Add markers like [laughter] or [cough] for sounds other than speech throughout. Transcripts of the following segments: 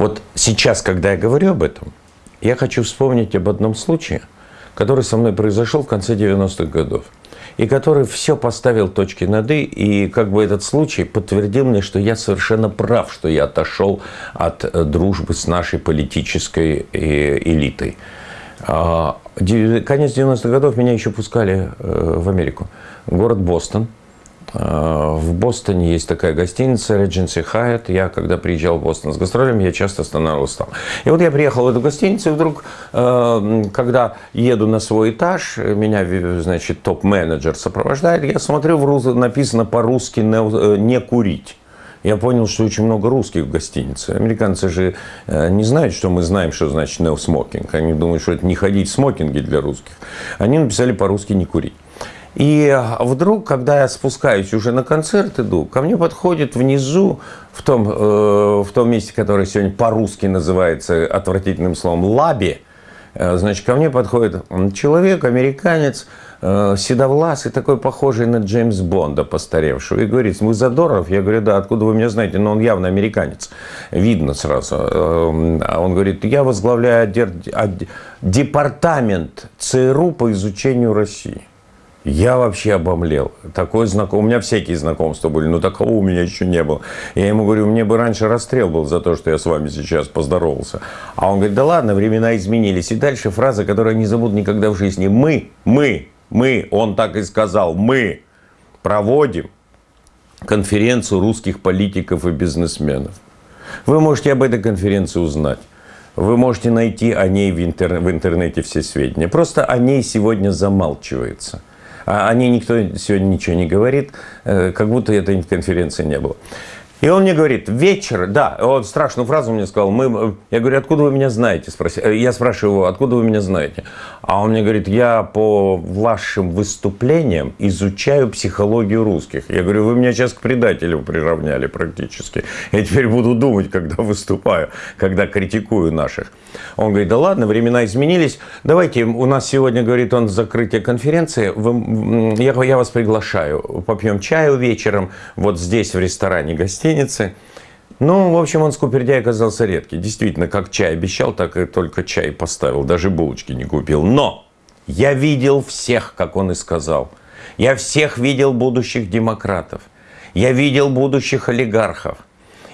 Вот сейчас, когда я говорю об этом, я хочу вспомнить об одном случае, который со мной произошел в конце 90-х годов. И который все поставил точки над «и», и как бы этот случай подтвердил мне, что я совершенно прав, что я отошел от э, дружбы с нашей политической э, элитой. А, конец 90-х годов меня еще пускали э, в Америку. Город Бостон – в Бостоне есть такая гостиница Regency Hyatt. Я, когда приезжал в Бостон с гастролями, я часто останавливался там. И вот я приехал в эту гостиницу, и вдруг, э, когда еду на свой этаж, меня, значит, топ-менеджер сопровождает, я смотрю, в написано по-русски э, «не курить». Я понял, что очень много русских в гостинице. Американцы же не знают, что мы знаем, что значит no smoking. Они думают, что это не ходить в смокинге для русских. Они написали по-русски «не курить». И вдруг, когда я спускаюсь уже на концерт иду, ко мне подходит внизу, в том, э, в том месте, которое сегодня по-русски называется отвратительным словом «лаби», э, значит, ко мне подходит человек, американец, э, седовласый, такой похожий на Джеймс Бонда, постаревшего, и говорит, вы Задоров? Я говорю, да, откуда вы меня знаете? Но он явно американец, видно сразу. А он говорит, я возглавляю департамент ЦРУ по изучению России. Я вообще обомлел. Такой знаком... У меня всякие знакомства были, но такого у меня еще не было. Я ему говорю, мне бы раньше расстрел был за то, что я с вами сейчас поздоровался. А он говорит, да ладно, времена изменились. И дальше фраза, которую я не забуду никогда в жизни. Мы, мы, мы, он так и сказал, мы проводим конференцию русских политиков и бизнесменов. Вы можете об этой конференции узнать. Вы можете найти о ней в, интер... в интернете все сведения. Просто о ней сегодня замалчивается. А о ней никто сегодня ничего не говорит, э, как будто этой конференции не было. И он мне говорит, вечер, да, он страшную фразу мне сказал, мы, я говорю, откуда вы меня знаете? Э, я спрашиваю его, откуда вы меня знаете? А он мне говорит, я по вашим выступлениям изучаю психологию русских. Я говорю, вы меня сейчас к предателю приравняли практически. Я теперь буду думать, когда выступаю, когда критикую наших. Он говорит, да ладно, времена изменились. Давайте, у нас сегодня, говорит он, закрытие конференции. Вы, я, я вас приглашаю. Попьем чаю вечером вот здесь, в ресторане гостиницы. Ну, в общем, он скупердяй оказался редкий. Действительно, как чай обещал, так и только чай поставил. Даже булочки не купил. Но я видел всех, как он и сказал. Я всех видел будущих демократов. Я видел будущих олигархов.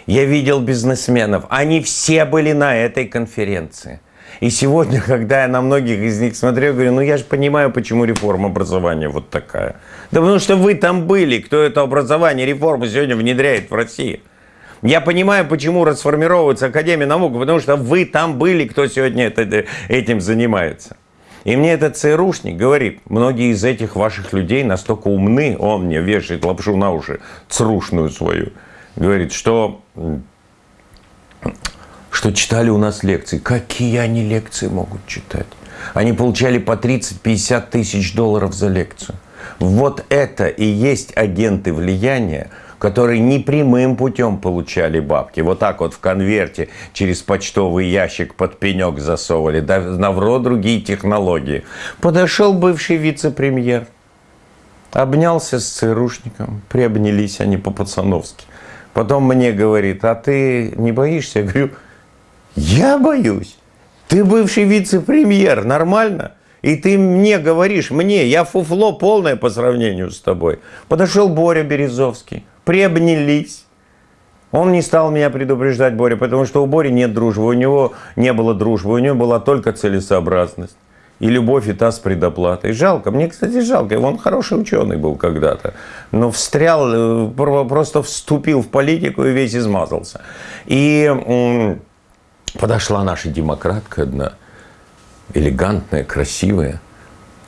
Я видел бизнесменов. Они все были на этой конференции. И сегодня, [laughs] когда я на многих из них смотрю, говорю, ну я же понимаю, почему реформа образования вот такая. Да потому что вы там были, кто это образование, реформу сегодня внедряет в России. Я понимаю, почему расформировывается Академия наук, потому что вы там были, кто сегодня это, этим занимается. И мне этот ЦРУшник говорит, многие из этих ваших людей настолько умны, он мне вешает лапшу на уши, црушную свою, говорит, что, что читали у нас лекции. Какие они лекции могут читать? Они получали по 30-50 тысяч долларов за лекцию. Вот это и есть агенты влияния, которые не прямым путем получали бабки. Вот так вот в конверте через почтовый ящик под пенек засовывали. Да, навро другие технологии. Подошел бывший вице-премьер, обнялся с ЦРУшником, приобнялись они по-пацановски. Потом мне говорит, а ты не боишься? Я говорю, я боюсь. Ты бывший вице-премьер, нормально? И ты мне говоришь, мне, я фуфло полное по сравнению с тобой. Подошел Боря Березовский, приобнялись. Он не стал меня предупреждать, Боря, потому что у Бори нет дружбы, у него не было дружбы, у него была только целесообразность и любовь и та с предоплатой. Жалко, мне, кстати, жалко, он хороший ученый был когда-то, но встрял, э, просто вступил в политику и весь измазался. И подошла наша демократка одна, элегантная, красивая,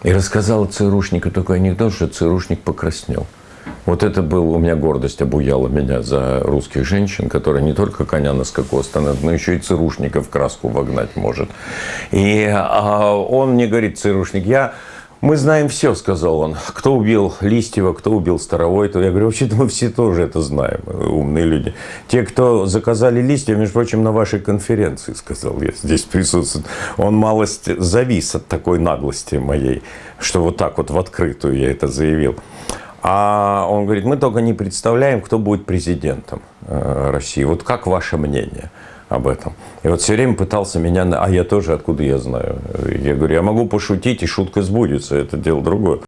и рассказала ЦРУшнику такой анекдот, что ЦРУшник покраснел. Вот это был, у меня гордость обуяла меня за русских женщин, которые не только коня на скаку остановят, но еще и цирушника в краску вогнать может. И а, он мне говорит, цирушник, я мы знаем все, сказал он. Кто убил Листьева, кто убил Старовой. То я говорю, вообще-то мы все тоже это знаем, умные люди. Те, кто заказали Листьева, между прочим, на вашей конференции, сказал я, здесь присутствует. Он малость завис от такой наглости моей, что вот так вот в открытую я это заявил. А он говорит, мы только не представляем, кто будет президентом э, России. Вот как ваше мнение? Об этом. И вот все время пытался меня... А я тоже, откуда я знаю? Я говорю, я могу пошутить, и шутка сбудется, это дело другое.